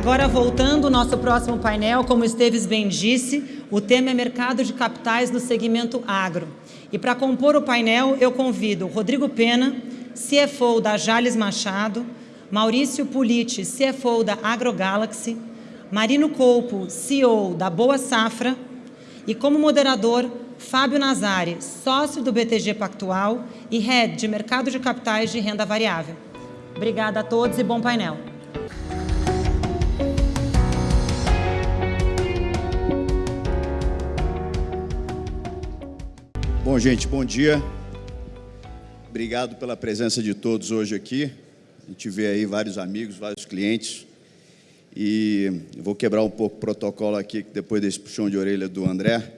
agora, voltando ao nosso próximo painel, como Esteves bem disse, o tema é mercado de capitais no segmento agro. E para compor o painel, eu convido Rodrigo Pena, CFO da Jales Machado, Maurício Politi, CFO da AgroGalaxy, Marino Colpo, CEO da Boa Safra, e como moderador, Fábio Nazari, sócio do BTG Pactual e Head de Mercado de Capitais de Renda Variável. Obrigada a todos e bom painel. Bom, gente, bom dia. Obrigado pela presença de todos hoje aqui. A gente vê aí vários amigos, vários clientes. E vou quebrar um pouco o protocolo aqui, depois desse puxão de orelha do André.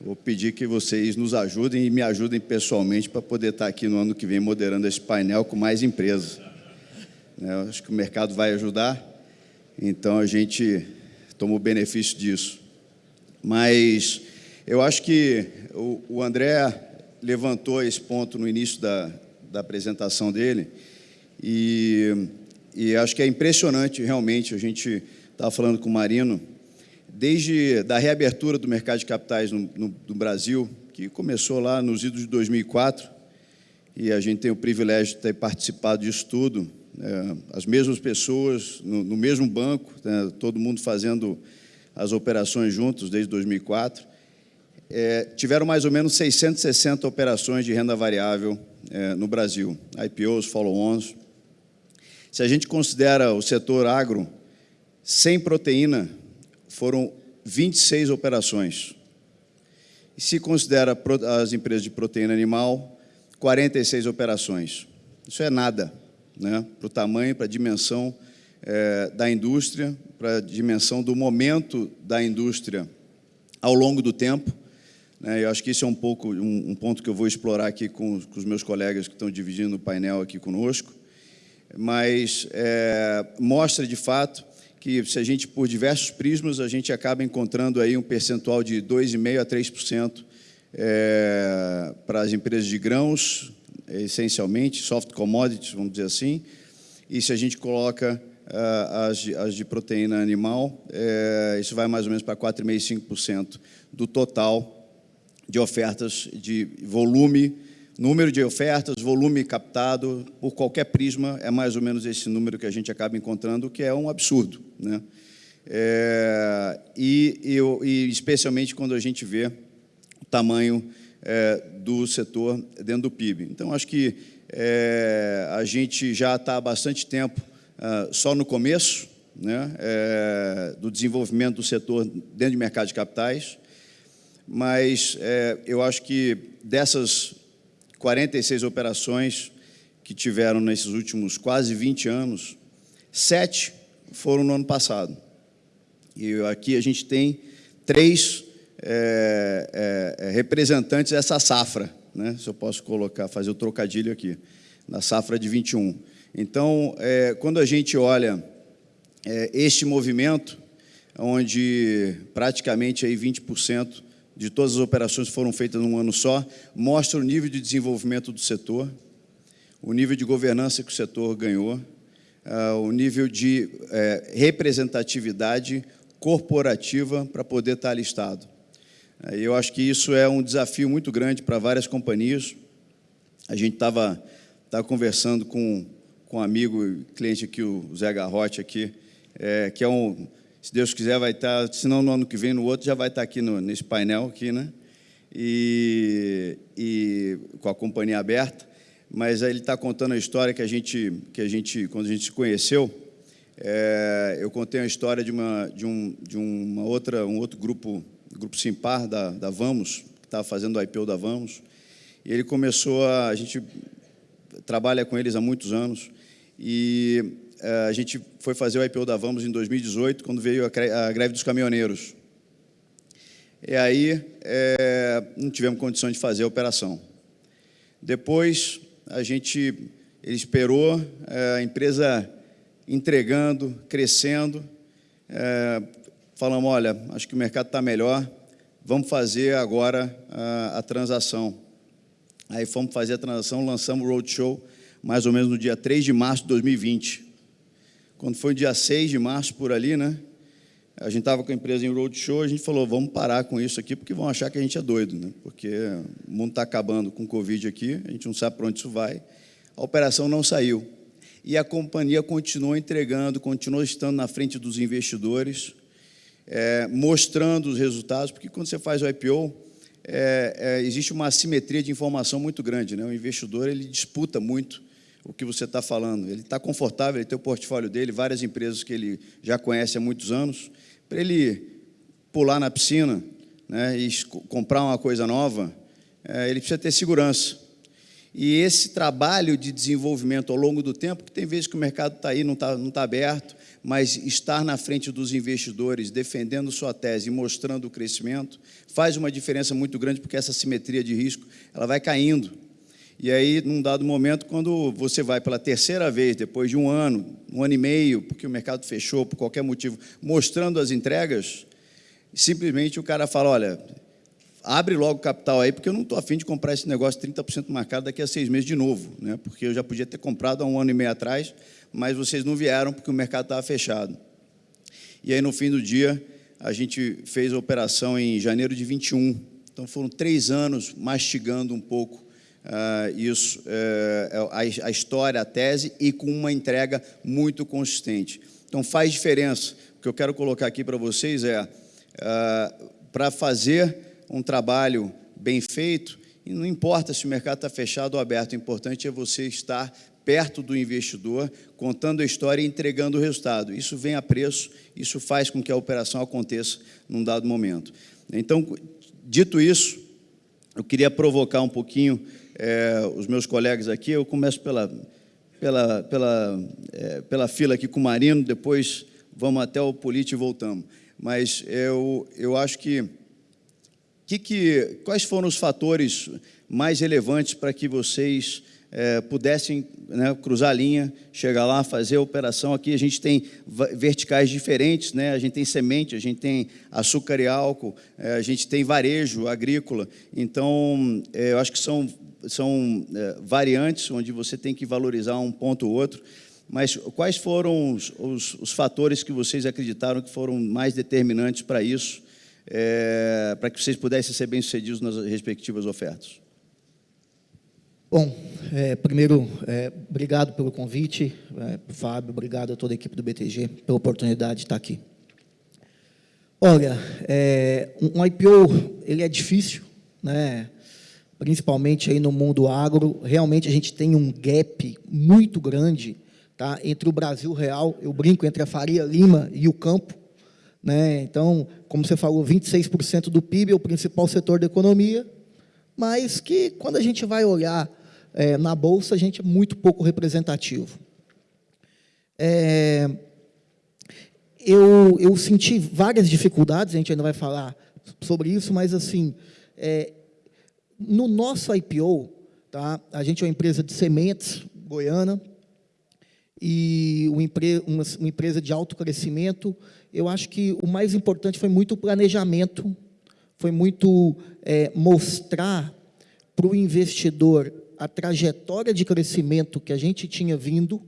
Vou pedir que vocês nos ajudem e me ajudem pessoalmente para poder estar aqui no ano que vem moderando esse painel com mais empresas. Né, acho que o mercado vai ajudar, então a gente toma o benefício disso. Mas eu acho que o André levantou esse ponto no início da, da apresentação dele e, e acho que é impressionante realmente, a gente estava falando com o Marino, desde da reabertura do mercado de capitais no, no, no, Brasil, que começou lá nos idos de 2004, e a gente tem o privilégio de ter participado disso tudo, é, as mesmas pessoas no, no mesmo banco, né, todo mundo fazendo as operações juntos desde 2004, é, tiveram mais ou menos 660 operações de renda variável é, no Brasil, IPOs, follow-ons. Se a gente considera o setor agro, sem proteína, foram 26 operações. E se considera as empresas de proteína animal, 46 operações. Isso é nada, né? para o tamanho, para a dimensão é, da indústria, para a dimensão do momento da indústria ao longo do tempo. Né? Eu acho que isso é um pouco um, ponto que eu vou explorar aqui com, com, os meus colegas que estão dividindo o painel aqui conosco, mas é, mostra de fato que se a gente, por diversos prismas, a gente acaba encontrando aí um percentual de 2,5% a 3% é, para as empresas de grãos, essencialmente, soft commodities, vamos dizer assim, e se a gente coloca uh, as, as, de proteína animal, é, isso vai mais ou menos para 4,5%, 5% do total de ofertas de volume, número de ofertas, volume captado por qualquer prisma, é mais ou menos esse número que a gente acaba encontrando, que é um absurdo. Né? É, e, e, e, especialmente quando a gente vê o tamanho é, do setor dentro do PIB. Então, acho que é, a gente já está há bastante tempo uh, só no começo né, é, do desenvolvimento do setor dentro do mercado de capitais, mas é, eu acho que dessas 46 operações que tiveram nesses últimos quase 20 anos, sete foram no ano passado. E aqui a gente tem três é, é, é representantes dessa safra, né? se eu posso colocar, fazer o trocadilho aqui, na safra de 21. Então, é, quando a gente olha é, este movimento, onde praticamente aí 20% de todas as operações que foram feitas num ano só, mostra o nível de desenvolvimento do setor, o nível de governança que o setor ganhou, uh, o nível de uh, representatividade corporativa para poder estar listado. Uh, eu acho que isso é um desafio muito grande para várias companhias. A gente estava tava conversando com, com um amigo, cliente aqui, o Zé Garrote, aqui, é, que é um se Deus quiser, vai estar, se não no ano que vem, no outro, já vai estar aqui no, nesse painel, aqui, né? E, e com a companhia aberta. Mas ele está contando a história que a gente, que a gente quando a gente se conheceu, é, eu contei a história de uma, de um, de uma outra, um outro grupo, grupo Simpar da, da Vamos, que estava fazendo o IPO da Vamos, e ele começou a, a gente trabalha com eles há muitos anos, e a gente foi fazer o IPO da Vamos em 2018, quando veio a greve dos caminhoneiros. E aí é, não tivemos condições de fazer a operação. Depois, a gente ele esperou, é, a empresa entregando, crescendo, é, falamos, olha, acho que o mercado está melhor, vamos fazer agora a, a, transação. Aí fomos fazer a transação, lançamos o Roadshow, mais ou menos no dia 3 de março de 2020 quando foi dia 6 de março, por ali, né? A gente estava com a empresa em roadshow, a gente falou, vamos parar com isso aqui, porque vão achar que a gente é doido, né? Porque o mundo está acabando com o Covid aqui, a gente não sabe para onde isso vai. A operação não saiu. E a companhia continuou entregando, continuou estando na frente dos investidores, é, mostrando os resultados, porque quando você faz o IPO, é, é, existe uma assimetria de informação muito grande. Né? O investidor ele disputa muito o que você está falando. Ele está confortável, ele tem o portfólio dele, várias empresas que ele já conhece há muitos anos. Para ele pular na piscina né, e comprar uma coisa nova, é, ele precisa ter segurança. E esse trabalho de desenvolvimento ao longo do tempo, que tem vezes que o mercado está aí, não está não tá aberto, mas estar na frente dos investidores, defendendo sua tese e mostrando o crescimento, faz uma diferença muito grande, porque essa simetria de risco ela vai caindo. E aí, num dado momento, quando você vai pela terceira vez, depois de um ano, um ano e meio, porque o mercado fechou, por qualquer motivo, mostrando as entregas, simplesmente o cara fala, olha, abre logo o capital aí, porque eu não estou afim de comprar esse negócio 30% marcado daqui a seis meses de novo, né? porque eu já podia ter comprado há um ano e meio atrás, mas vocês não vieram porque o mercado estava fechado. E aí, no fim do dia, a gente fez a operação em janeiro de 21. Então, foram três anos mastigando um pouco uh, isso, uh, a, a, história, a tese, e com uma entrega muito consistente. Então, faz diferença. O que eu quero colocar aqui para vocês é, uh, para fazer um trabalho bem feito, e não importa se o mercado está fechado ou aberto, o importante é você estar perto do investidor, contando a história e entregando o resultado. Isso vem a preço, isso faz com que a operação aconteça num dado momento. Então, dito isso, eu queria provocar um pouquinho é, os meus colegas aqui. Eu começo pela, pela, pela, é, pela fila aqui com o Marino, depois vamos até o Polite e voltamos. Mas eu, eu acho que, que, que quais foram os fatores mais relevantes para que vocês é, pudessem né, cruzar a linha, chegar lá, fazer a operação. Aqui a gente tem verticais diferentes, né? a gente tem semente, a gente tem açúcar e álcool, é, a gente tem varejo agrícola. Então, é, eu acho que são, são é, variantes onde você tem que valorizar um ponto ou outro. Mas quais foram os, os, os fatores que vocês acreditaram que foram mais determinantes para isso, é, para que vocês pudessem ser bem-sucedidos nas respectivas ofertas? Bom, é, primeiro, é, obrigado pelo convite, é, Fábio, obrigado a toda a equipe do BTG pela oportunidade de estar aqui. Olha, é, um IPO, ele é difícil, né? Principalmente aí no mundo agro, realmente a gente tem um gap muito grande tá? entre o Brasil real, eu brinco, entre a Faria Lima e o campo, né? então, como você falou, 26% do PIB é o principal setor da economia, mas que, quando a gente vai olhar é, na Bolsa, a gente é muito pouco representativo. É, eu, eu senti várias dificuldades, a gente ainda vai falar sobre isso, mas, assim, é, no nosso IPO, tá, a gente é uma empresa de sementes, goiana, e uma, uma, uma empresa de alto crescimento, eu acho que o mais importante foi muito o planejamento, foi muito é, mostrar para o investidor a trajetória de crescimento que a gente tinha vindo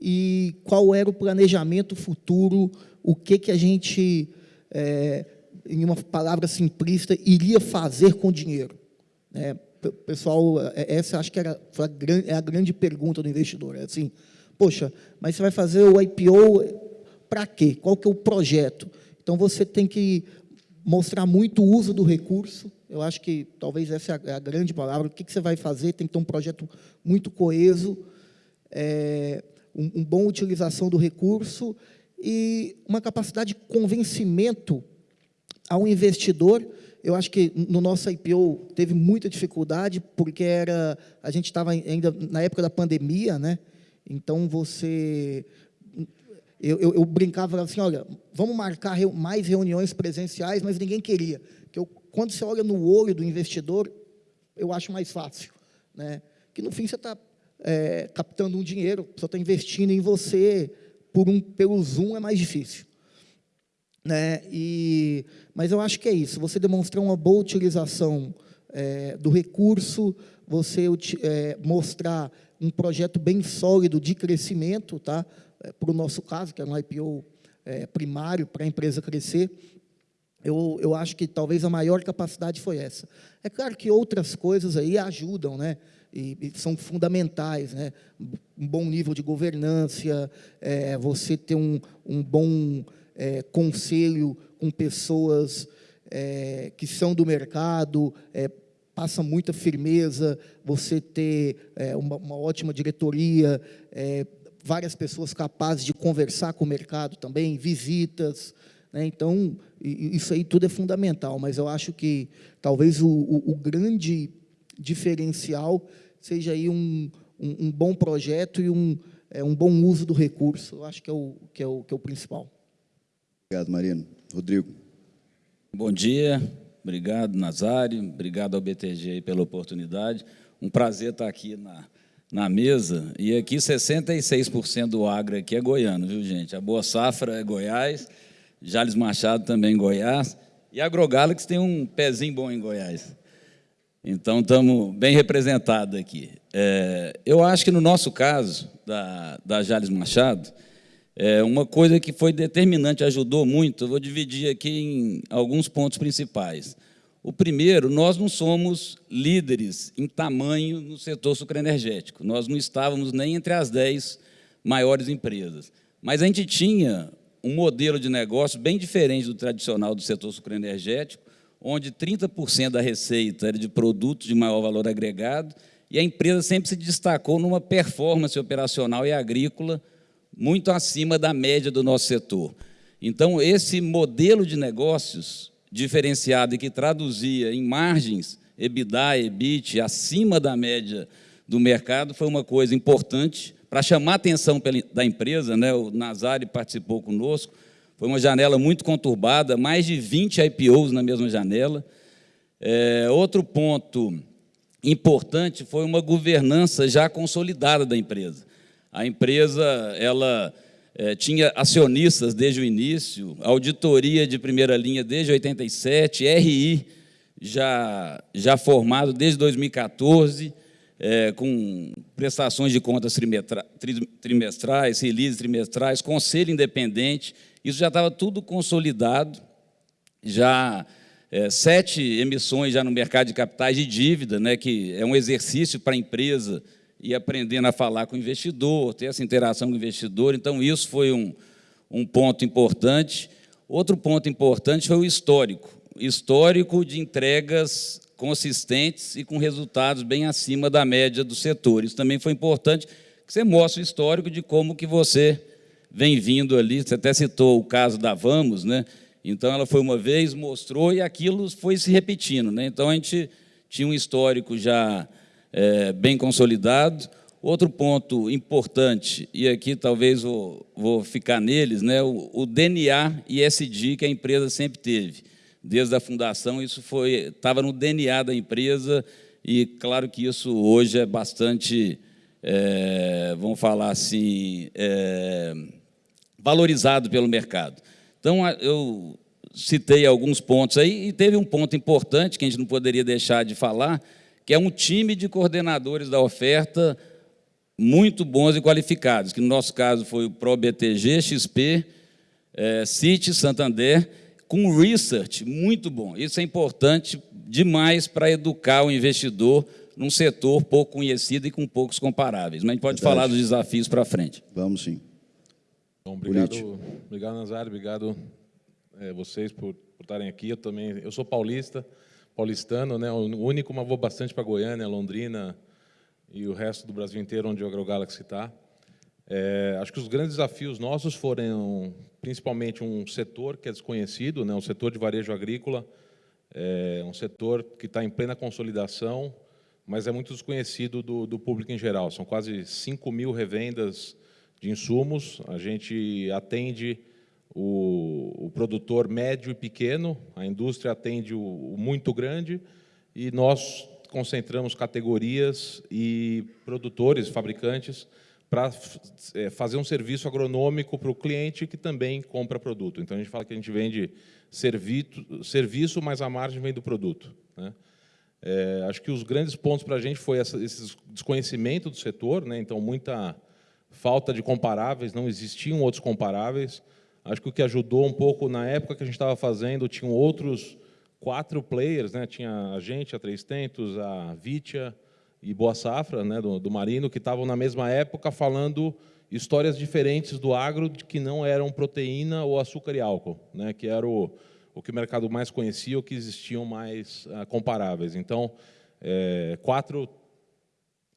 e qual era o planejamento futuro, o que, que a gente, é, em uma palavra simplista, iria fazer com o dinheiro. É, pessoal, é, essa acho que era, a, é a grande pergunta do investidor. É assim, poxa, mas você vai fazer o IPO para quê? Qual que é o projeto? Então, você tem que mostrar muito o uso do recurso, eu acho que talvez essa é a, é grande palavra. O que, que você vai fazer? Tem que ter um projeto muito coeso, é, um, um bom utilização do recurso e uma capacidade de convencimento ao investidor. Eu acho que no nosso IPO teve muita dificuldade, porque era, a gente estava ainda na época da pandemia, né? então você... Eu, eu, eu brincava assim, olha, vamos marcar mais reuniões presenciais, mas ninguém queria. Que eu quando você olha no olho do investidor, eu acho mais fácil. Né? Que, no fim, você está é, captando um dinheiro, pessoa está investindo em você, por um, pelo Zoom é mais difícil. Né? E, mas eu acho que é isso, você demonstrar uma boa utilização é, do recurso, você é, mostrar um projeto bem sólido de crescimento, tá? É, para o nosso caso, que é um IPO é, primário para a empresa crescer, eu, eu acho que talvez a maior capacidade foi essa. É claro que outras coisas aí ajudam, né? E, e são fundamentais, né? Um bom nível de governança, é, você ter um, um bom é, conselho com pessoas é, que são do mercado, é, passa muita firmeza, você ter é, uma, uma, ótima diretoria, é, várias pessoas capazes de conversar com o mercado também, visitas, né? Então, isso aí tudo é fundamental, mas eu acho que talvez o, o, o grande diferencial seja aí um, um, um, bom projeto e um, é, um bom uso do recurso. Eu acho que é o, que é o, que é o principal. Obrigado, Marino. Rodrigo. Bom dia. Obrigado, Nazário. Obrigado ao BTG pela oportunidade. Um prazer estar aqui na, na mesa. E aqui 66% do agro aqui é goiano, viu, gente? A Boa Safra é Goiás Jales Machado também em Goiás, e a AgroGalaxy tem um pezinho bom em Goiás. Então, estamos bem representados aqui. É, eu acho que, no nosso caso, da, da Jales Machado, é uma coisa que foi determinante, ajudou muito, eu vou dividir aqui em alguns pontos principais. O primeiro, nós não somos líderes em tamanho no setor sucroenergético. Nós não estávamos nem entre as 10 maiores empresas. Mas a gente tinha um modelo de negócio bem diferente do tradicional do setor sucroenergético, onde 30% da receita era de produtos de maior valor agregado, e a empresa sempre se destacou numa performance operacional e agrícola muito acima da média do nosso setor. Então, esse modelo de negócios diferenciado e que traduzia em margens EBITDA, EBIT, acima da média do mercado, foi uma coisa importante para chamar a atenção da empresa, né, o Nazari participou conosco, foi uma janela muito conturbada, mais de 20 IPOs na mesma janela. É, outro ponto importante foi uma governança já consolidada da empresa. A empresa ela é, tinha acionistas desde o início, auditoria de primeira linha desde 87, RI já, já formado desde 2014, é, com prestações de contas trimestrais, releases trimestrais, conselho independente, isso já estava tudo consolidado, já é, sete emissões já no mercado de capitais de dívida, né, que é um exercício para a empresa e aprendendo a falar com o investidor, ter essa interação com o investidor, então isso foi um, um ponto importante. Outro ponto importante foi o histórico, histórico de entregas consistentes e com resultados bem acima da média do setor. Isso também foi importante, que você mostra o histórico de como que você vem vindo ali. Você até citou o caso da Vamos, né? Então, ela foi uma vez, mostrou, e aquilo foi se repetindo. Né? Então, a gente tinha um histórico já é, bem consolidado. Outro ponto importante, e aqui talvez vou, vou ficar neles, né? o, o DNA ISD que a empresa sempre teve desde a fundação, isso foi estava no DNA da empresa e claro que isso hoje é bastante, é, vamos falar assim, é, valorizado pelo mercado. Então, eu citei alguns pontos aí e teve um ponto importante que a gente não poderia deixar de falar, que é um time de coordenadores da oferta muito bons e qualificados, que no nosso caso foi o ProBTG, XP, é, City, Santander, com research muito bom. Isso é importante demais para educar o investidor num setor pouco conhecido e com poucos comparáveis. Mas a gente pode Verdade. falar dos desafios para frente. Vamos sim. Bom, obrigado, obrigado Nazário, obrigado é, vocês por, por estarem aqui. Eu também, eu sou paulista, paulistano, né? O único, mas vou bastante para Goiânia, Londrina e o resto do Brasil inteiro, onde o AgroGalaxy está. É, acho que os grandes desafios nossos foram principalmente um setor que é desconhecido, né, um setor de varejo agrícola, é um setor que está em plena consolidação, mas é muito desconhecido do, do público em geral. São quase 5 mil revendas de insumos. A gente atende o, o produtor médio e pequeno, a indústria atende o, o muito grande, e nós concentramos categorias e produtores, fabricantes, para é, fazer um serviço agronômico para o cliente que também compra produto. Então, a gente fala que a gente vende serviço, serviço mas a margem vem do produto. Né? É, acho que os grandes pontos para a gente foi essa, esse desconhecimento do setor, né? então muita falta de comparáveis, não existiam outros comparáveis. Acho que o que ajudou um pouco na época que a gente estava fazendo, tinham outros quatro players, né? tinha a gente, a Três Tentos, a Vitia e Boa Safra, né? do, do Marino, que estavam na mesma época falando histórias diferentes do agro que não eram proteína ou açúcar e álcool, né? que era o, o que o mercado mais conhecia, o que existiam mais uh, comparáveis. Então, é, quatro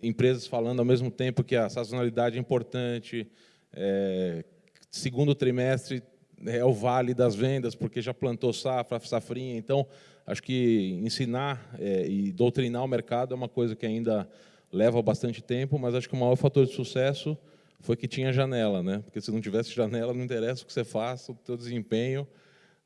empresas falando ao mesmo tempo que a sazonalidade é importante, é, segundo trimestre é o vale das vendas, porque já plantou safra, safrinha. Então, acho que ensinar é, e doutrinar o mercado é uma coisa que ainda leva bastante tempo, mas acho que o maior fator de sucesso foi que tinha janela, né? Porque se não tivesse janela, não interessa o que você faça, o teu desempenho,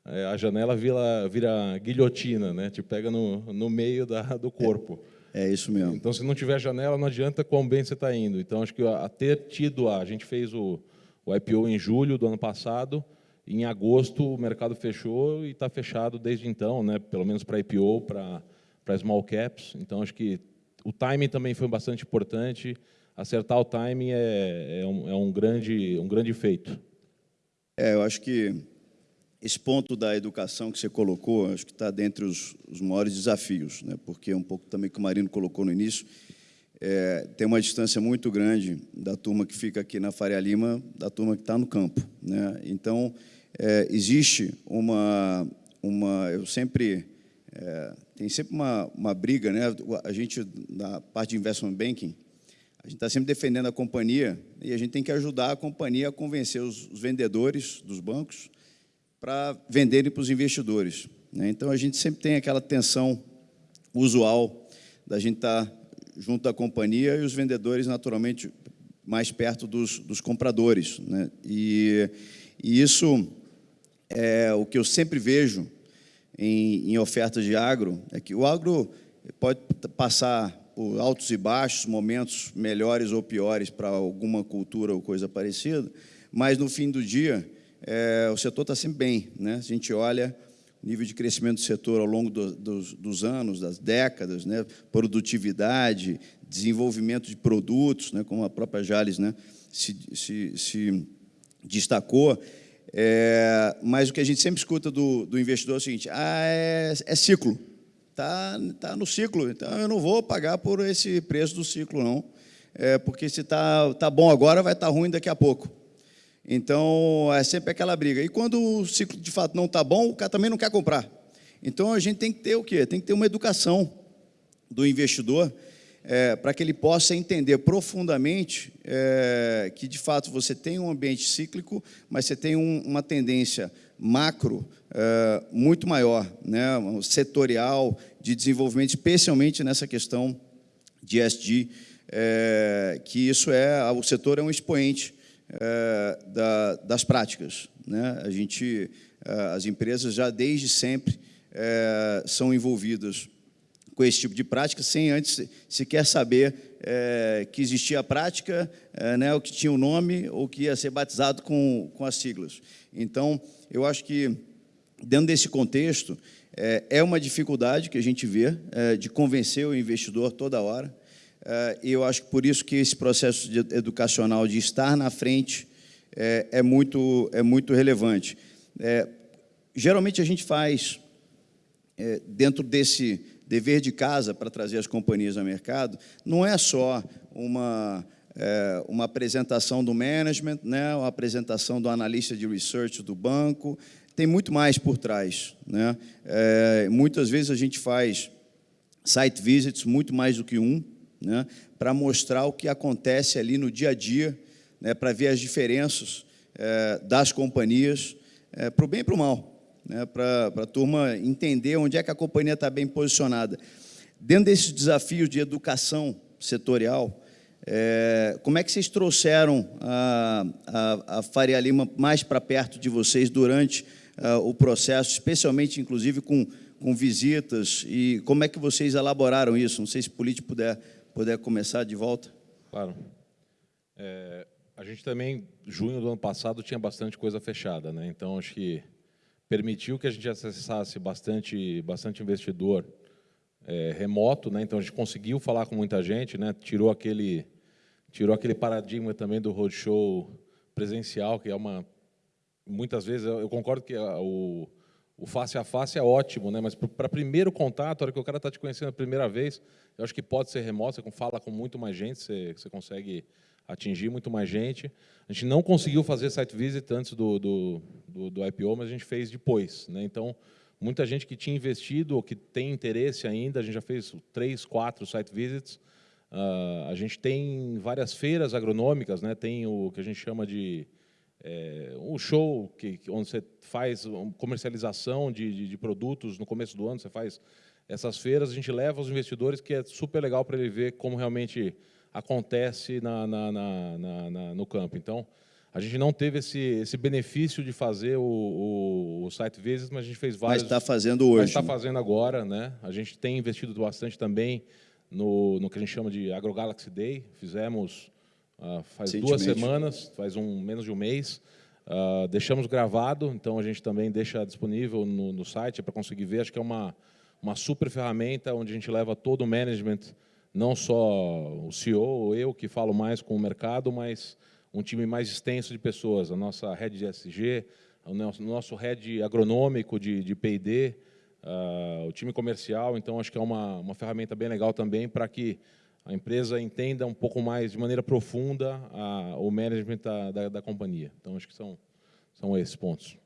é, a janela vira, vira guilhotina, né? Te pega no, no meio da, do corpo. É, isso mesmo. Então, se não tiver janela, não adianta quão bem você está indo. Então, acho que a, a ter tido a, a gente fez o, o IPO em julho do ano passado, em agosto o mercado fechou e está fechado desde então, né? Pelo menos para IPO, para para small caps. Então, acho que o timing também foi bastante importante. Acertar o timing é, é, um, é um grande um grande feito. É, eu acho que esse ponto da educação que você colocou, acho que está dentre os, os maiores desafios, né? porque é um pouco também que o Marino colocou no início, é, tem uma distância muito grande da turma que fica aqui na Faria Lima, da turma que está no campo. Né? Então, é, existe uma, uma... Eu sempre... É, tem sempre uma, uma briga, né? a gente, na parte de investment banking, a gente está sempre defendendo a companhia e a gente tem que ajudar a companhia a convencer os, os vendedores dos bancos para venderem para os investidores. Né? Então, a gente sempre tem aquela tensão usual da gente estar tá junto da companhia e os vendedores, naturalmente, mais perto dos, dos compradores. Né? E, e, isso é o que eu sempre vejo em, em ofertas de agro, é que o agro pode passar por altos e baixos, momentos melhores ou piores para alguma cultura ou coisa parecida, mas, no fim do dia, é, o setor está sempre bem. Né? A gente olha o nível de crescimento do setor ao longo do, dos, dos, anos, das décadas, né? produtividade, desenvolvimento de produtos, né? como a própria Jales né? se, se, se destacou. É, mas o que a gente sempre escuta do, do investidor é o seguinte, ah, é, é ciclo, está tá no ciclo, então eu não vou pagar por esse preço do ciclo, não, é, porque se está tá bom agora, vai estar tá ruim daqui a pouco. Então, é sempre aquela briga. E quando o ciclo, de fato, não está bom, o cara também não quer comprar. Então, a gente tem que ter o quê? Tem que ter uma educação do investidor é, para que ele possa entender profundamente é, que, de fato, você tem um ambiente cíclico, mas você tem um, uma tendência macro é, muito maior, né, setorial, de desenvolvimento, especialmente nessa questão de SG, é, que isso é, o setor é um expoente é, da, das práticas. Né? A gente, é, as empresas já desde sempre é, são envolvidas com esse tipo de prática, sem antes sequer saber é, que existia a prática, é, né, o que tinha o nome, ou que ia ser batizado com, com as siglas. Então, eu acho que, dentro desse contexto, é, é uma dificuldade que a gente vê de convencer o investidor toda hora, e eu acho que por isso que esse processo educacional de estar na frente é, é muito, é muito relevante. É, geralmente a gente faz, é, dentro desse dever de casa para trazer as companhias ao mercado, não é só uma, é, uma apresentação do management, né, uma apresentação do analista de research do banco, tem muito mais por trás. Né? É, muitas vezes a gente faz site visits, muito mais do que um, né, para mostrar o que acontece ali no dia a dia, né, para ver as diferenças é, das companhias, é, para o bem e para o mal, né, para, a turma entender onde é que a companhia está bem posicionada. Dentro desses desafios de educação setorial, é, como é que vocês trouxeram a, a, a Faria Lima mais para perto de vocês durante o processo, especialmente, inclusive, com, com visitas, e como é que vocês elaboraram isso? Não sei se o político puder puder começar de volta. Claro. É, a gente também, junho do ano passado, tinha bastante coisa fechada, né? então acho que permitiu que a gente acessasse bastante, bastante investidor é, remoto, né? então a gente conseguiu falar com muita gente, né? tirou, aquele, tirou aquele paradigma também do roadshow presencial, que é uma... Muitas vezes, eu concordo que a, o, o face a face é ótimo, né? mas para primeiro contato, a hora que o cara está te conhecendo a primeira vez, eu acho que pode ser remoto, você fala com muito mais gente, você, você consegue atingir muito mais gente. A gente não conseguiu fazer site visit antes do, do, do, do IPO, mas a gente fez depois. Né? Então, muita gente que tinha investido ou que tem interesse ainda, a gente já fez três, quatro site visits. Uh, a gente tem várias feiras agronômicas, né? tem o que a gente chama de é, um show que, onde você faz comercialização de, de, de, produtos no começo do ano, você faz essas feiras, a gente leva os investidores, que é super legal para ele ver como realmente acontece na, na, na, no campo. Então, a gente não teve esse, esse benefício de fazer o, o, o site visits, mas a gente fez vários. Mas está fazendo hoje. Mas está fazendo agora, né? A gente tem investido bastante também no, no que a gente chama de AgroGalaxy Day. Fizemos Uh, faz duas semanas, faz um menos de um mês. Uh, deixamos gravado, então a gente também deixa disponível no, no site para conseguir ver. Acho que é uma, uma super ferramenta onde a gente leva todo o management, não só o CEO ou eu que falo mais com o mercado, mas um time mais extenso de pessoas. A nossa rede de SG, o nosso, nosso head agronômico de, de P&D, uh, ah, o time comercial. Então, acho que é uma, uma ferramenta bem legal também para que a empresa entenda um pouco mais, de maneira profunda, a, o management da, da, da, companhia. Então, acho que são, são esses pontos.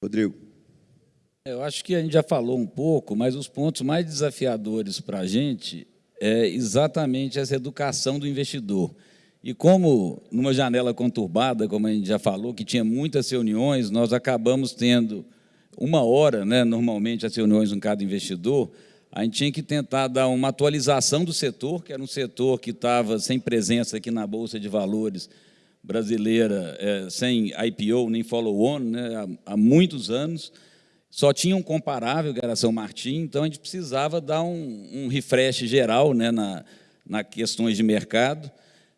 Rodrigo. Eu acho que a gente já falou um pouco, mas os pontos mais desafiadores para a gente é exatamente essa educação do investidor. E como, numa janela conturbada, como a gente já falou, que tinha muitas reuniões, nós acabamos tendo uma hora, né, normalmente, as reuniões com cada investidor, a gente tinha que tentar dar uma atualização do setor, que era um setor que estava sem presença aqui na Bolsa de Valores brasileira, é, sem IPO nem follow-on, né, há, há, muitos anos. Só tinha um comparável, que era São Martim, então a gente precisava dar um, um refresh geral né, na, na questões de mercado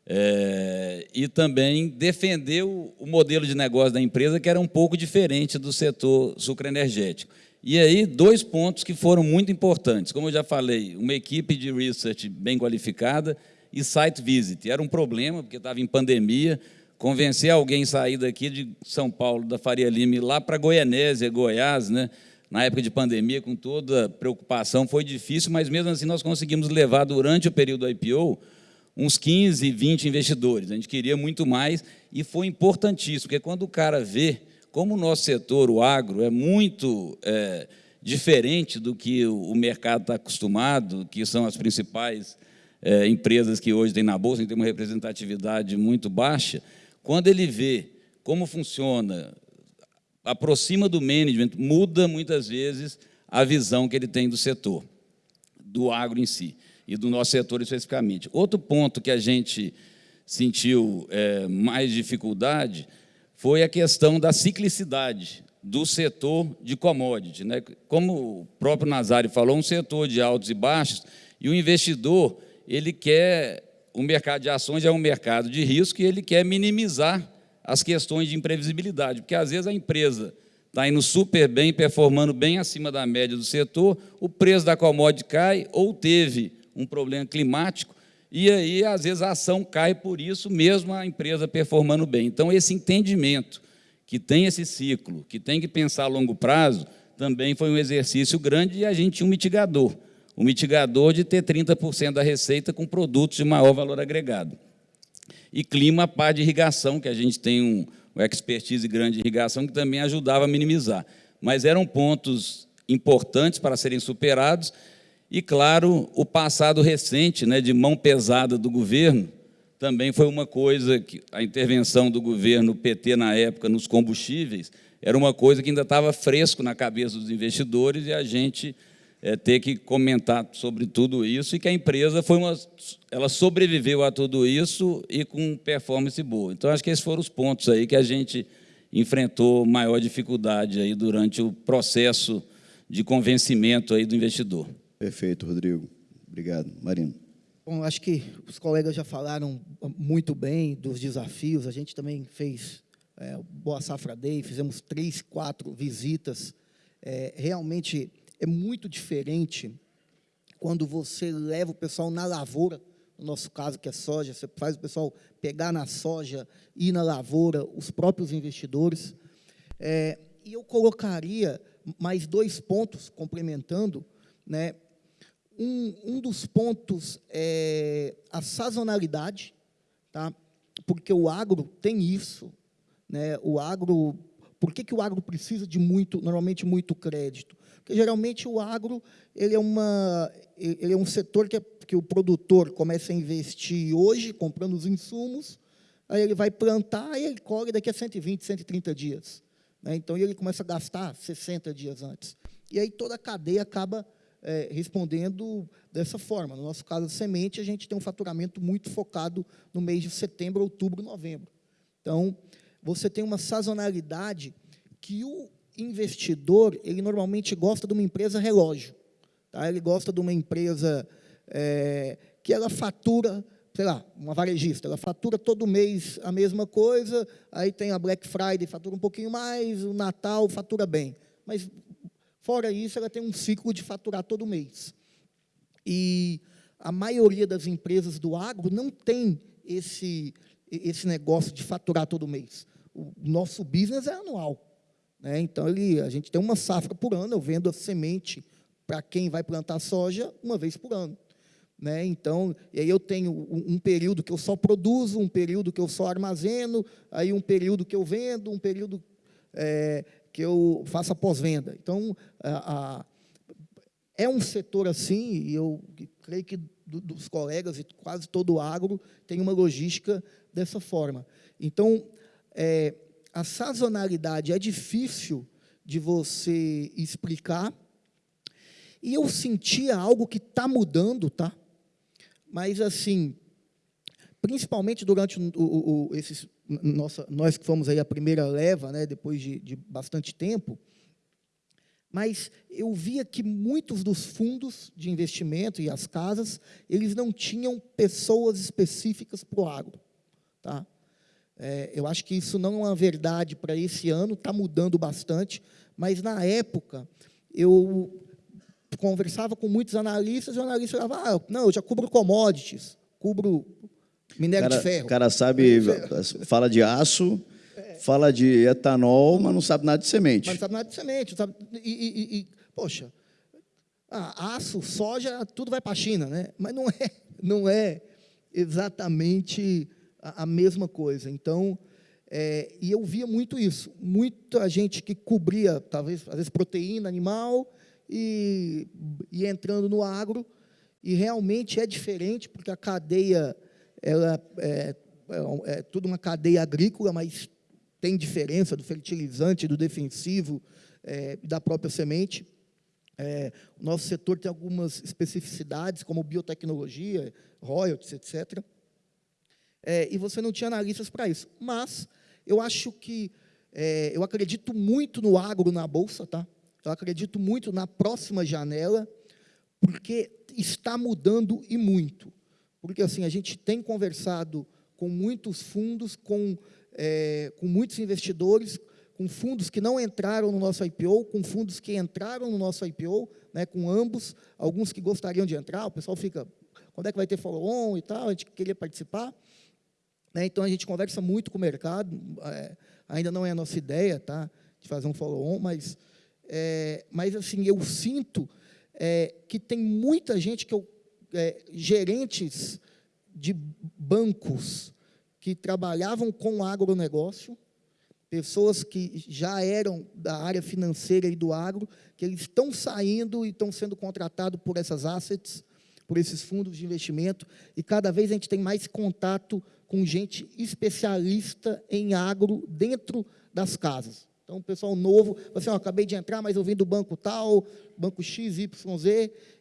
é, e também defender o, o modelo de negócio da empresa, que era um pouco diferente do setor sucroenergético. E aí, dois pontos que foram muito importantes. Como eu já falei, uma equipe de research bem qualificada e site visit. Era um problema, porque estava em pandemia. Convencer alguém a sair daqui de São Paulo, da Faria Lima, lá para Goianésia, Goiás, né? na época de pandemia, com toda preocupação, foi difícil, mas mesmo assim nós conseguimos levar, durante o período do IPO, uns 15, 20 investidores. A gente queria muito mais e foi importantíssimo, porque quando o cara vê como o nosso setor, o agro, é muito é, diferente do que o mercado está acostumado, que são as principais é, empresas que hoje tem na Bolsa, tem uma representatividade muito baixa, quando ele vê como funciona, aproxima do management, muda muitas vezes a visão que ele tem do setor, do agro em si, e do nosso setor especificamente. Outro ponto que a gente sentiu é, mais dificuldade foi a questão da ciclicidade do setor de commodity. Né? Como o próprio Nazário falou, um setor de altos e baixos, e o investidor ele quer, o mercado de ações é um mercado de risco e ele quer minimizar as questões de imprevisibilidade, porque às vezes a empresa está indo super bem, performando bem acima da média do setor, o preço da commodity cai ou teve um problema climático, e aí, às vezes, a ação cai por isso, mesmo a empresa performando bem. Então, esse entendimento que tem esse ciclo, que tem que pensar a longo prazo, também foi um exercício grande e a gente um mitigador. Um mitigador de ter 30% da receita com produtos de maior valor agregado. E clima, pá de irrigação, que a gente tem um, uma expertise grande em irrigação, que também ajudava a minimizar. Mas eram pontos importantes para serem superados e, claro, o passado recente né, de mão pesada do governo também foi uma coisa que a intervenção do governo PT na época nos combustíveis era uma coisa que ainda estava fresco na cabeça dos investidores e a gente é, ter que comentar sobre tudo isso e que a empresa foi uma, ela sobreviveu a tudo isso e com performance boa. Então acho que esses foram os pontos aí que a gente enfrentou maior dificuldade aí durante o processo de convencimento aí do investidor. Perfeito, Rodrigo. Obrigado. Marino. Bom, acho que os colegas já falaram muito bem dos desafios. A gente também fez é, Boa Safra Day, fizemos três, quatro visitas. É, realmente é muito diferente quando você leva o pessoal na lavoura, no nosso caso, que é soja, você faz o pessoal pegar na soja, ir na lavoura, os próprios investidores. É, e eu colocaria mais dois pontos, complementando. Né? Um, um dos pontos é a sazonalidade, tá? porque o agro tem isso. Né? O agro, por que, que o agro precisa de muito, normalmente muito crédito? Porque geralmente o agro ele é, uma, ele é um setor que, é, que o produtor começa a investir hoje, comprando os insumos, aí ele vai plantar e ele colhe daqui a 120, 130 dias. Né? Então, ele começa a gastar 60 dias antes. E aí toda a cadeia acaba é, respondendo dessa forma. No nosso caso, a semente, a gente tem um faturamento muito focado no mês de setembro, outubro, novembro. Então, você tem uma sazonalidade que o investidor, ele normalmente gosta de uma empresa relógio. Tá? Ele gosta de uma empresa é, que ela fatura, sei lá, uma varejista, ela fatura todo mês a mesma coisa, aí tem a Black Friday, fatura um pouquinho mais, o Natal fatura bem. Mas, fora isso, ela tem um ciclo de faturar todo mês. E a maioria das empresas do agro não tem esse, esse negócio de faturar todo mês. O nosso business é anual. Né? Então, ele, a gente tem uma safra por ano, eu vendo a semente para quem vai plantar soja uma vez por ano. Né? Então, aí eu tenho um, um, período que eu só produzo, um período que eu só armazeno, aí um período que eu vendo, um período é, que eu faço a pós-venda. Então, a, a, é um setor assim, e eu creio que do, dos colegas e quase todo o agro tem uma logística dessa forma. Então, é, a sazonalidade é difícil de você explicar, e eu sentia algo que está mudando, tá? Mas, assim, principalmente durante o, o, o, esses, nossa, nós que fomos aí a primeira leva, né, depois de, de bastante tempo, mas eu via que muitos dos fundos de investimento e as casas, eles não tinham pessoas específicas para o agro. Tá? É, eu acho que isso não é uma verdade para esse ano, está mudando bastante, mas na época eu conversava com muitos analistas e o analista falava, ah, não, eu já cubro commodities, cubro minério cara, de ferro. O cara sabe, fala de aço, é. fala de etanol, mas não sabe nada de semente. Mas não sabe nada de semente. Sabe, e, e, e, poxa, ah, aço, soja, tudo vai para a China, né? mas não é, não é exatamente a, a mesma coisa. Então, é, e eu via muito isso, muita gente que cobria, talvez, às vezes, proteína animal e, e entrando no agro, e realmente é diferente, porque a cadeia ela é, é, é tudo uma cadeia agrícola, mas tem diferença do fertilizante, do defensivo, é, da própria semente. É, o nosso setor tem algumas especificidades, como biotecnologia, royalties, etc é, e você não tinha analistas para isso. Mas eu acho que, é, eu acredito muito no agro na Bolsa, tá? eu acredito muito na próxima janela, porque está mudando e muito. Porque assim, a gente tem conversado com muitos fundos, com, é, com muitos investidores, com fundos que não entraram no nosso IPO, com fundos que entraram no nosso IPO, né, com ambos, alguns que gostariam de entrar, o pessoal fica, quando é que vai ter follow-on e tal, a gente queria participar, né? Então, a gente conversa muito com o mercado, é, ainda não é a nossa ideia tá, de fazer um follow-on, mas, é, mas assim, eu sinto é, que tem muita gente, que eu, é, gerentes de bancos que trabalhavam com agronegócio, pessoas que já eram da área financeira e do agro, que eles estão saindo e estão sendo contratados por essas assets, por esses fundos de investimento, e cada vez a gente tem mais contato com gente especialista em agro dentro das casas. Então, o pessoal novo, assim, ó, acabei de entrar, mas eu vim do banco tal, banco XYZ,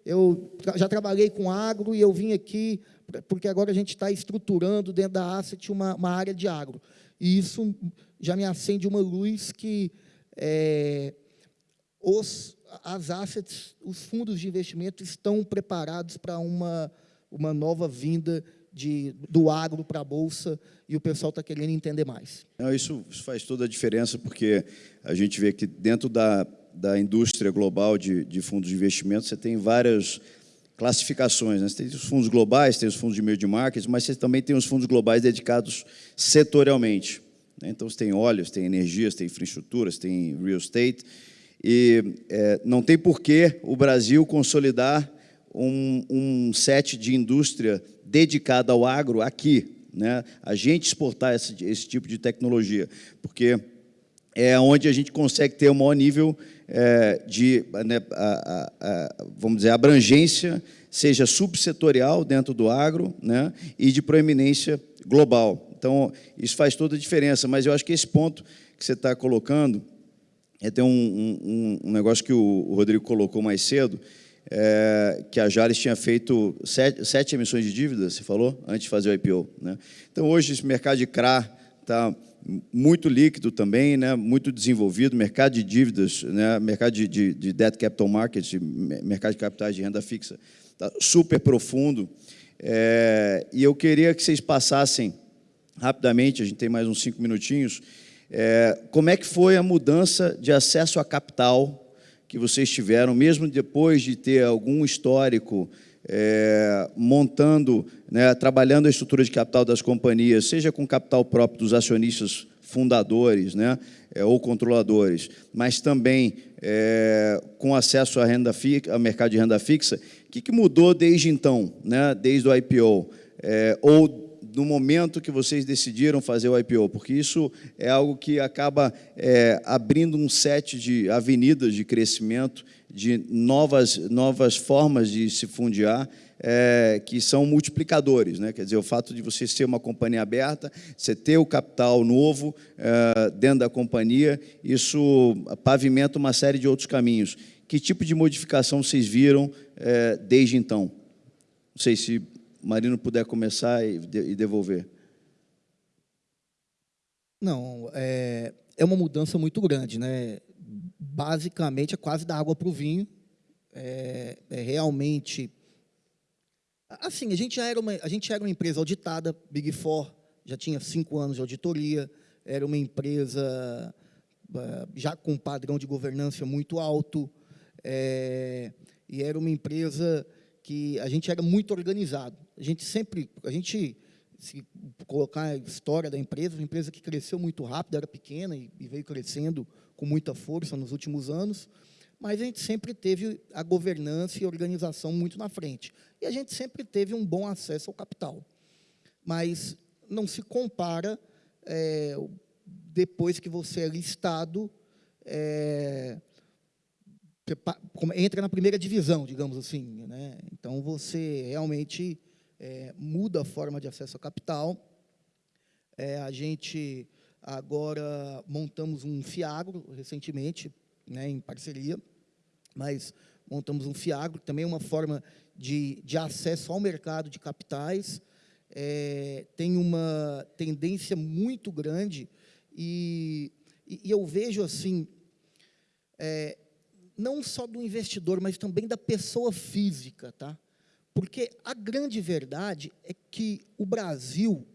eu já trabalhei com agro e eu vim aqui, porque agora a gente está estruturando dentro da Asset uma, uma área de agro. E isso já me acende uma luz que é, os, as assets, os fundos de investimento estão preparados para uma, uma nova vinda de, do agro para a Bolsa e o pessoal está querendo entender mais. Não, isso, isso, faz toda a diferença, porque a gente vê que dentro da, da indústria global de, de fundos de investimento, você tem várias classificações. Né? Você tem os fundos globais, tem os fundos de meio de marketing, mas você também tem os fundos globais dedicados setorialmente. Né? Então, você tem óleos, tem energias, tem infraestruturas, tem real estate, e é, não tem por que o Brasil consolidar um, um set de indústria dedicada ao agro aqui, né? a gente exportar esse, esse tipo de tecnologia, porque é onde a gente consegue ter o maior nível é, de, né, a, a, a, vamos dizer, abrangência, seja subsetorial dentro do agro né, e de proeminência global. Então, isso faz toda a diferença, mas eu acho que esse ponto que você está colocando, é ter um, um, um, negócio que o, Rodrigo colocou mais cedo, é, que a Jales tinha feito sete, sete, emissões de dívidas, você falou, antes de fazer o IPO. Né? Então, hoje, esse mercado de CRA está muito líquido também, né, muito desenvolvido, mercado de dívidas, né, mercado de, de, de debt capital markets, mercado de capitais de renda fixa, está super profundo. É, e eu queria que vocês passassem rapidamente, a gente tem mais uns cinco minutinhos, é, como é que foi a mudança de acesso a capital que vocês tiveram, mesmo depois de ter algum histórico é, montando, né, trabalhando a estrutura de capital das companhias, seja com capital próprio dos acionistas fundadores né, é, ou controladores, mas também é, com acesso à renda fixa, ao mercado de renda fixa, o que, que mudou desde então, né, desde o IPO? É, ou no momento que vocês decidiram fazer o IPO, porque isso é algo que acaba é, abrindo um set de avenidas de crescimento de novas, novas formas de se fundiar, é, que são multiplicadores. Né? Quer dizer, o fato de você ser uma companhia aberta, você ter o capital novo é, dentro da companhia, isso pavimenta uma série de outros caminhos. Que tipo de modificação vocês viram é, desde então? Não sei se Marino puder começar e, devolver. Não, é, é uma mudança muito grande. Né? basicamente é quase da água para o vinho. É, é, realmente. Assim, a gente, já era uma, a gente era uma empresa auditada, Big Four, já tinha cinco anos de auditoria, era uma empresa é, já com um padrão de governança muito alto, é, e era uma empresa que a gente era muito organizado. A gente sempre, a gente, se colocar a história da empresa, uma empresa que cresceu muito rápido, era pequena e, e veio crescendo com muita força nos últimos anos, mas a gente sempre teve a governança e a organização muito na frente. E a gente sempre teve um bom acesso ao capital. Mas não se compara é, depois que você é listado, é, entra na primeira divisão, digamos assim. Né? Então, você realmente é, muda a forma de acesso ao capital. É, a gente Agora montamos um Fiagro recentemente, né, em parceria, mas montamos um Fiagro, também é uma forma de, de acesso ao mercado de capitais. É, tem uma tendência muito grande e, e, eu vejo assim, é, não só do investidor, mas também da pessoa física, tá? Porque a grande verdade é que o Brasil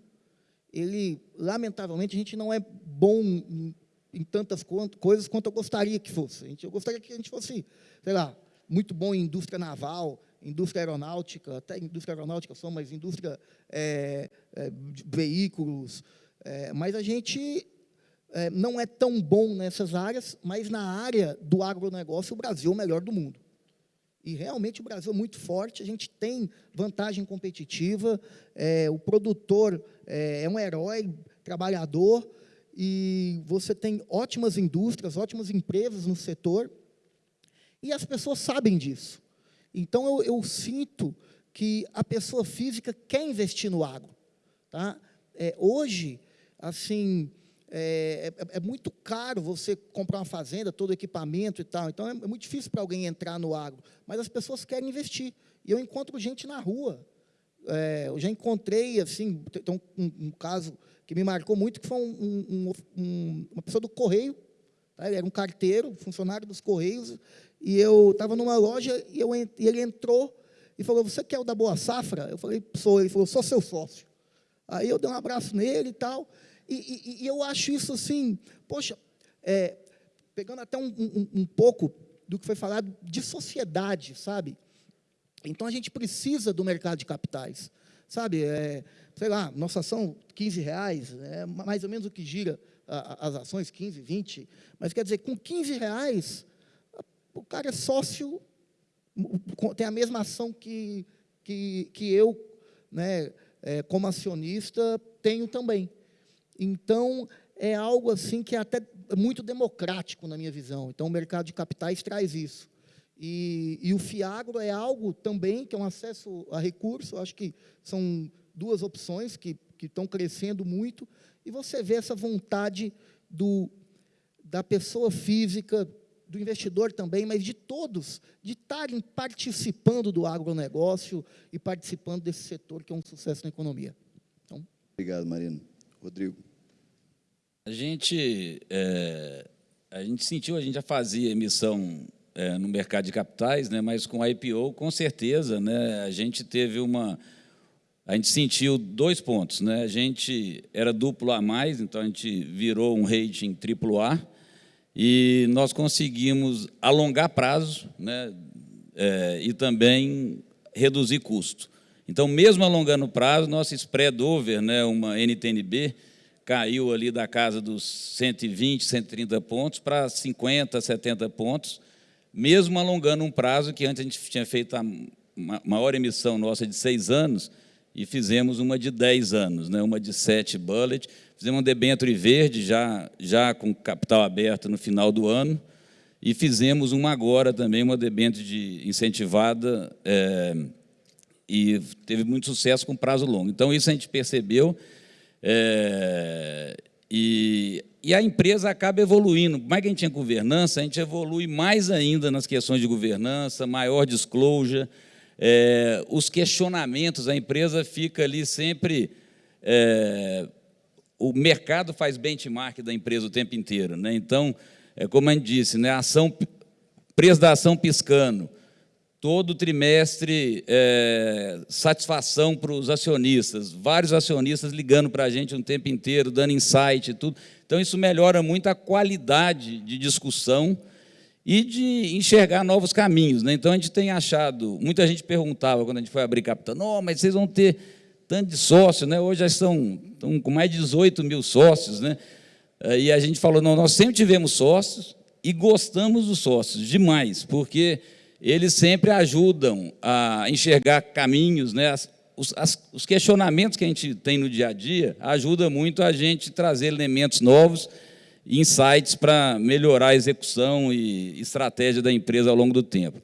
ele, lamentavelmente, a gente não é bom em, em tantas coisas quanto eu gostaria que fosse. Eu gostaria que a gente fosse, sei lá, muito bom em indústria naval, indústria aeronáutica, até indústria aeronáutica só, mas indústria é, é, de veículos, é, mas a gente é, não é tão bom nessas áreas, mas na área do agronegócio, o Brasil é o melhor do mundo. E realmente o Brasil é muito forte, a gente tem vantagem competitiva, é, o produtor é, é, um herói, trabalhador, e você tem ótimas indústrias, ótimas empresas no setor, e as pessoas sabem disso. Então, eu, eu sinto que a pessoa física quer investir no agro. Tá? É, hoje, assim, é, é, é, muito caro você comprar uma fazenda, todo equipamento e tal. Então, é, é muito difícil para alguém entrar no agro. Mas as pessoas querem investir. E eu encontro gente na rua. É, eu já encontrei, assim, tem um, um, caso que me marcou muito, que foi um, um, uma pessoa do Correio. Tá? Ele era um carteiro, funcionário dos Correios. E eu estava numa loja e, eu, e ele entrou e falou, você quer o da Boa Safra? Eu falei, sou. Ele falou, sou seu sócio. Aí eu dei um abraço nele e tal. E, e, e eu acho isso assim, poxa, é, pegando até um, um, um pouco do que foi falado de sociedade, sabe? Então, a gente precisa do mercado de capitais, sabe? É, sei lá, nossa ação, 15 reais, é mais ou menos o que gira a, as ações, 15, 20, mas quer dizer, com 15 reais, o cara é sócio, tem a mesma ação que, que, que eu, né, é, como acionista, tenho também. Então, é algo assim que é até muito democrático na minha visão. Então, o mercado de capitais traz isso. E, e o FIAGRO é algo também que é um acesso a recurso, acho que são duas opções que, que estão crescendo muito, e você vê essa vontade do, da pessoa física, do investidor também, mas de todos, de estarem participando do agronegócio e participando desse setor que é um sucesso na economia. Então, Obrigado, Marino. Rodrigo. A gente, é, a gente sentiu, a gente já fazia emissão é, no mercado de capitais, né, mas com a IPO, com certeza, né, a gente teve uma... A gente sentiu dois pontos. Né, a gente era duplo A+, mais, então a gente virou um rating triplo A, e nós conseguimos alongar prazo né, é, e também reduzir custo. Então, mesmo alongando o prazo, nosso spread over, né, uma NTNB, caiu ali da casa dos 120, 130 pontos para 50, 70 pontos, mesmo alongando um prazo que antes a gente tinha feito a maior emissão nossa de seis anos e fizemos uma de 10 anos, né, uma de 7 bullet, Fizemos um debênture verde, já, já com capital aberto no final do ano, e fizemos uma agora também, uma debênture de incentivada, é, e teve muito sucesso com prazo longo. Então, isso a gente percebeu, é, e, e a empresa acaba evoluindo. Mais que a gente tinha governança, a gente evolui mais ainda nas questões de governança, maior disclosure, é, os questionamentos, a empresa fica ali sempre... É, o mercado faz benchmark da empresa o tempo inteiro. Né? Então, é como a gente disse, né? ação, preço da ação piscando, todo trimestre é, satisfação para os acionistas, vários acionistas ligando para a gente o tempo inteiro, dando insight e tudo. Então, isso melhora muito a qualidade de discussão e de enxergar novos caminhos. Né? Então, a gente tem achado, muita gente perguntava quando a gente foi abrir capital, não, mas vocês vão ter tanto de sócios, né? hoje já estão, estão com mais de 18 mil sócios, né? e a gente falou, não, nós sempre tivemos sócios e gostamos dos sócios demais, porque eles sempre ajudam a enxergar caminhos, né? As, os, as, os questionamentos que a gente tem no dia a dia ajudam muito a gente trazer elementos novos, insights para melhorar a execução e estratégia da empresa ao longo do tempo.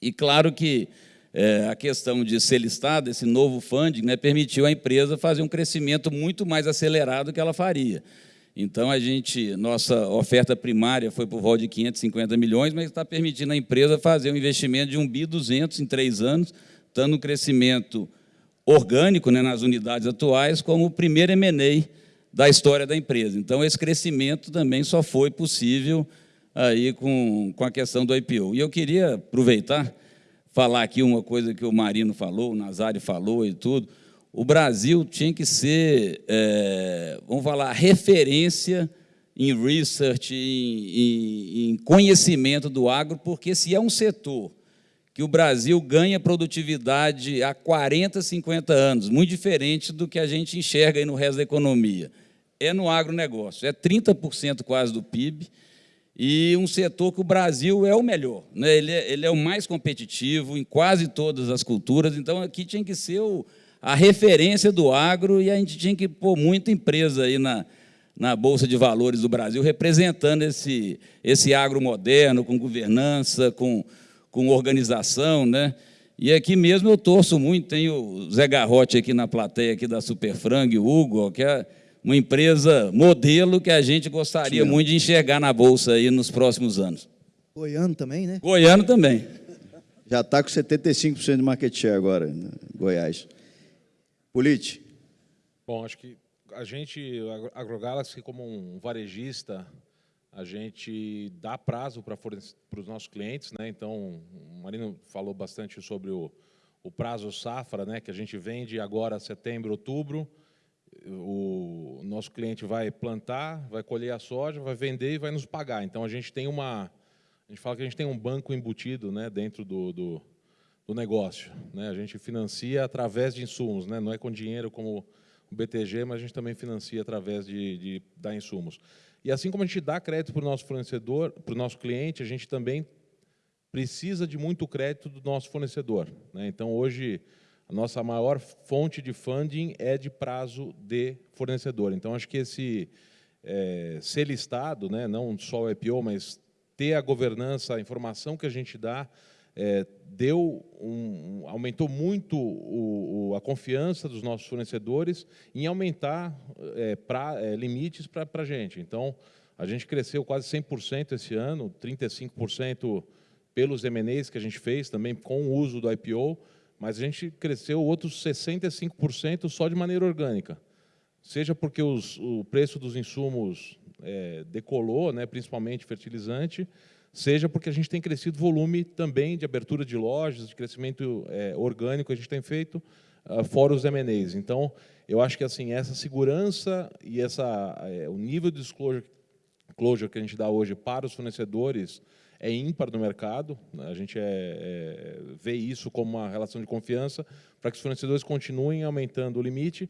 E claro que é, a questão de ser listada, esse novo funding, né, permitiu à empresa fazer um crescimento muito mais acelerado que ela faria. Então, a gente, nossa oferta primária foi por volta de 550 milhões, mas está permitindo à empresa fazer um investimento de 1 bi 200 em três anos, dando um crescimento orgânico né, nas unidades atuais, como o primeiro M&A da história da empresa. Então, esse crescimento também só foi possível aí com, com a questão do IPO. E eu queria aproveitar falar aqui uma coisa que o Marino falou, o Nazário falou e tudo. O Brasil tinha que ser, é, vamos falar, referência em research, em, em, em conhecimento do agro, porque se é um setor que o Brasil ganha produtividade há 40, 50 anos, muito diferente do que a gente enxerga aí no resto da economia, é no agronegócio, é 30% quase do PIB, e um setor que o Brasil é o melhor. Né? Ele, é, ele é o mais competitivo em quase todas as culturas, então aqui tinha que ser o, a referência do agro e a gente tinha que pôr muita empresa aí na, na Bolsa de Valores do Brasil representando esse, esse agro moderno, com governança, com, com organização. Né? E aqui mesmo eu torço muito, tem o Zé Garrote aqui na plateia aqui da Superfrang, o Hugo, que é uma empresa modelo que a gente gostaria muito de enxergar na Bolsa aí nos próximos anos. Goiano também, né? Goiano também. Já está com 75% de market share agora, né? Goiás. Polite. Bom, acho que a gente, a AgroGalaxy, como um varejista, a gente dá prazo para, para os nossos clientes, né? Então, o Marino falou bastante sobre o, o prazo safra, né? Que a gente vende agora setembro, outubro, o nosso cliente vai plantar, vai colher a soja, vai vender e vai nos pagar. Então a gente tem uma, a gente fala que a gente tem um banco embutido, né, dentro do, do, do negócio. Né? A gente financia através de insumos, né? não é com dinheiro como o BTG, mas a gente também financia através de, de dar insumos. E assim como a gente dá crédito para o nosso fornecedor, para o nosso cliente, a gente também precisa de muito crédito do nosso fornecedor. Né? Então, hoje, a nossa maior fonte de funding é de prazo de fornecedor. Então, acho que esse é, ser listado, né, não só o IPO, mas ter a governança, a informação que a gente dá, é, deu um, aumentou muito o, o, a confiança dos nossos fornecedores em aumentar é, pra, é, limites para a gente. Então, a gente cresceu quase 100% esse ano, 35% pelos M&As que a gente fez, também com o uso do IPO, mas a gente cresceu outros 65% só de maneira orgânica. Seja porque os, o preço dos insumos é, decolou, né, principalmente fertilizante, seja porque a gente tem crescido volume também de abertura de lojas, de crescimento é, orgânico, a gente tem feito, uh, fora os M&As. Então, eu acho que assim essa segurança e essa, é, o nível de disclosure, que a gente dá hoje para os fornecedores é ímpar no mercado. Né? A gente é, é, vê isso como uma relação de confiança para que os fornecedores continuem aumentando o limite.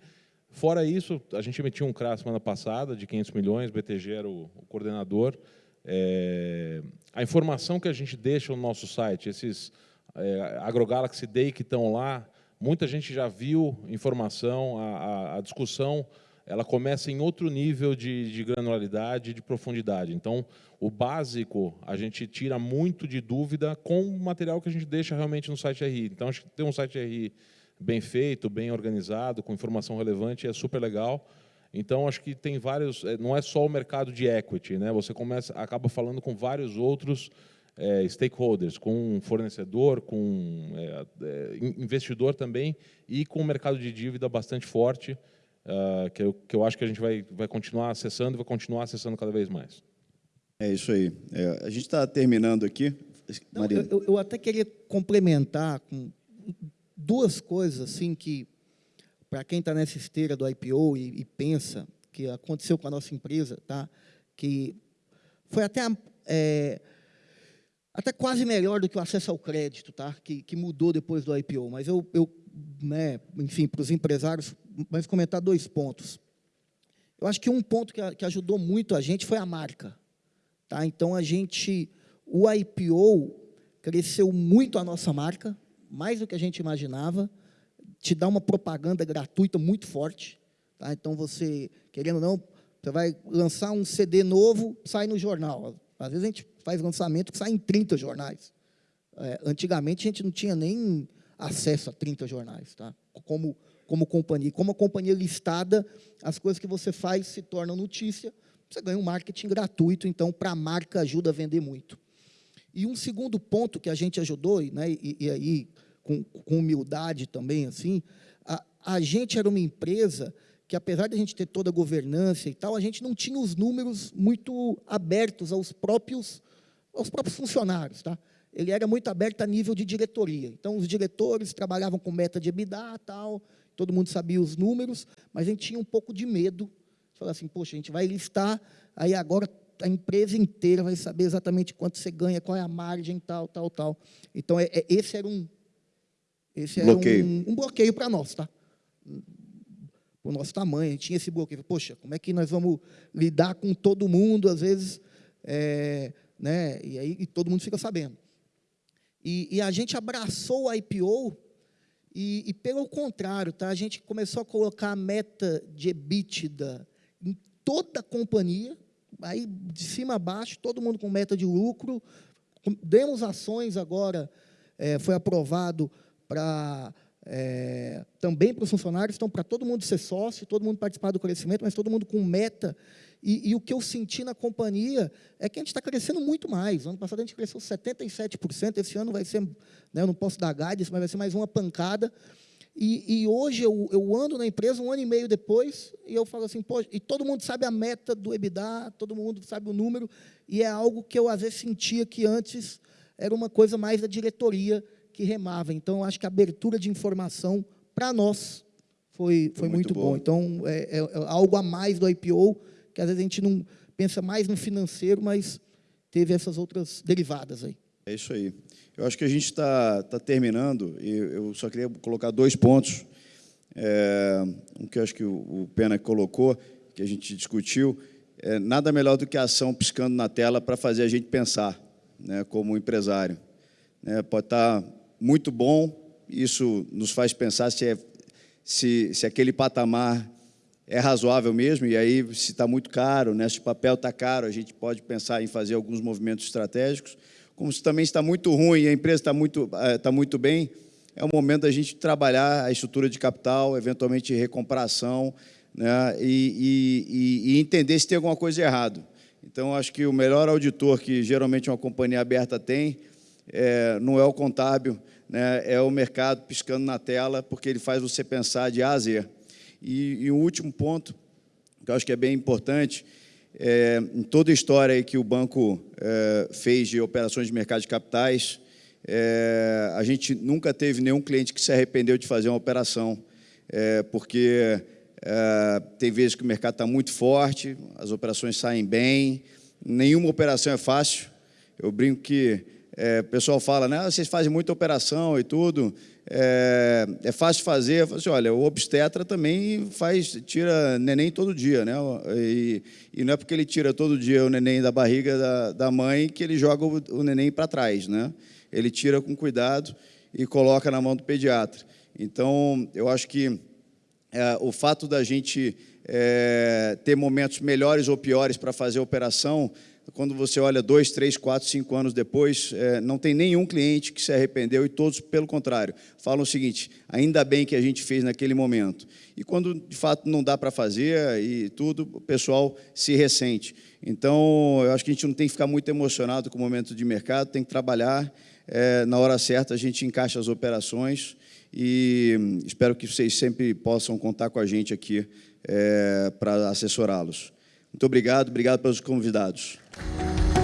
Fora isso, a gente emitiu um CRA semana passada de 500 milhões, BTG era o, o coordenador, é, a informação que a gente deixa no nosso site, esses é, AgroGalaxy Day que estão lá, muita gente já viu informação, a, a, a discussão ela começa em outro nível de, de granularidade, de profundidade. Então, o básico, a gente tira muito de dúvida com o material que a gente deixa realmente no site RI. Então, acho que ter um site RI bem feito, bem organizado, com informação relevante, é super legal. Então, acho que tem vários, é, não é só o mercado de equity, né? você começa, acaba falando com vários outros é, stakeholders, com fornecedor, com é, é, investidor também, e com o mercado de dívida bastante forte, uh, que, eu, que eu acho que a gente vai, vai continuar acessando e vai continuar acessando cada vez mais. É isso aí. É, a gente está terminando aqui. Não, eu, eu até queria complementar com duas coisas assim que para quem está nessa esteira do IPO e, e, pensa que aconteceu com a nossa empresa, tá? que foi até, é, até quase melhor do que o acesso ao crédito, tá? que, que mudou depois do IPO. Mas eu, eu né, enfim, para os empresários, mas comentar dois pontos. Eu acho que um ponto que, que ajudou muito a gente foi a marca. Tá? Então, a gente, o IPO cresceu muito a nossa marca, mais do que a gente imaginava, te dá uma propaganda gratuita muito forte. Tá? Então, você, querendo ou não, você vai lançar um CD novo, sai no jornal. Às vezes a gente faz lançamento que sai em 30 jornais. É, antigamente a gente não tinha nem acesso a 30 jornais, tá? como, como companhia. Como a companhia listada, as coisas que você faz se tornam notícia, você ganha um marketing gratuito, então, para a marca ajuda a vender muito. E um segundo ponto que a gente ajudou, né, e, e aí com, com humildade também, assim, a, a gente era uma empresa que, apesar de a gente ter toda a governança e tal, a gente não tinha os números muito abertos aos próprios, aos próprios funcionários. Tá? Ele era muito aberto a nível de diretoria. Então, os diretores trabalhavam com meta de EBITDA, tal, todo mundo sabia os números, mas a gente tinha um pouco de medo. Falar assim, poxa, a gente vai listar, aí agora a empresa inteira vai saber exatamente quanto você ganha, qual é a margem, tal, tal, tal. Então, é, é esse era um, esse bloqueio. um, um bloqueio para nós, tá? O nosso tamanho, tinha esse bloqueio. Poxa, como é que nós vamos lidar com todo mundo, às vezes, é, né? E aí e todo mundo fica sabendo. E, e, a gente abraçou o IPO e, e, pelo contrário, tá? A gente começou a colocar a meta de EBITDA em toda a companhia, aí de cima a baixo, todo mundo com meta de lucro. Demos ações agora, é, foi aprovado para é, também para os funcionários, então para todo mundo ser sócio, todo mundo participar do crescimento, mas todo mundo com meta. E, e o que eu senti na companhia é que a gente está crescendo muito mais. Ano passado a gente cresceu 77%, esse ano vai ser, né, eu não posso dar guidance, mas vai ser mais uma pancada. E, e, hoje eu, eu ando na empresa um ano e meio depois e eu falo assim, e todo mundo sabe a meta do EBITDA, todo mundo sabe o número, e é algo que eu às vezes sentia que antes era uma coisa mais da diretoria que remava. Então, acho que a abertura de informação para nós foi, foi, foi muito, muito bom. Então, é, é, é, algo a mais do IPO, que às vezes a gente não pensa mais no financeiro, mas teve essas outras derivadas aí. É isso aí. Eu acho que a gente está tá terminando, e eu só queria colocar dois pontos. É, um que eu acho que o, o Pena colocou, que a gente discutiu, é, nada melhor do que a ação piscando na tela para fazer a gente pensar, né, como empresário. É, pode estar tá muito bom, isso nos faz pensar se, é, se, se aquele patamar é razoável mesmo, e aí, se está muito caro, né, se o papel está caro, a gente pode pensar em fazer alguns movimentos estratégicos. Como se também está muito ruim e a empresa está muito, está muito bem, é o momento da gente trabalhar a estrutura de capital, eventualmente recompração, né, e, e, e entender se tem alguma coisa errado. Então, acho que o melhor auditor que geralmente uma companhia aberta tem é, não é o contábil, né, é o mercado piscando na tela, porque ele faz você pensar de A a Z. E, e um último ponto, que eu acho que é bem importante, é, em toda a história que o banco é, fez de operações de mercado de capitais, é, a gente nunca teve nenhum cliente que se arrependeu de fazer uma operação, é, porque é, tem vezes que o mercado está muito forte, as operações saem bem, nenhuma operação é fácil. Eu brinco que é, o pessoal fala, né, ah, vocês fazem muita operação e tudo, é, é fácil fazer. Eu falo assim, olha, o obstetra também faz, tira neném todo dia, né? E, e, não é porque ele tira todo dia o neném da barriga da, da mãe que ele joga o, o neném para trás, né? Ele tira com cuidado e coloca na mão do pediatra. Então, eu acho que é, o fato da gente é, ter momentos melhores ou piores para fazer a operação quando você olha dois, três, quatro, cinco anos depois, é, não tem nenhum cliente que se arrependeu e todos, pelo contrário, falam o seguinte: ainda bem que a gente fez naquele momento. E quando de fato não dá para fazer e tudo, o pessoal se ressente. Então, eu acho que a gente não tem que ficar muito emocionado com o momento de mercado, tem que trabalhar. É, na hora certa, a gente encaixa as operações e espero que vocês sempre possam contar com a gente aqui é, para assessorá-los. Muito obrigado, obrigado pelos convidados. Música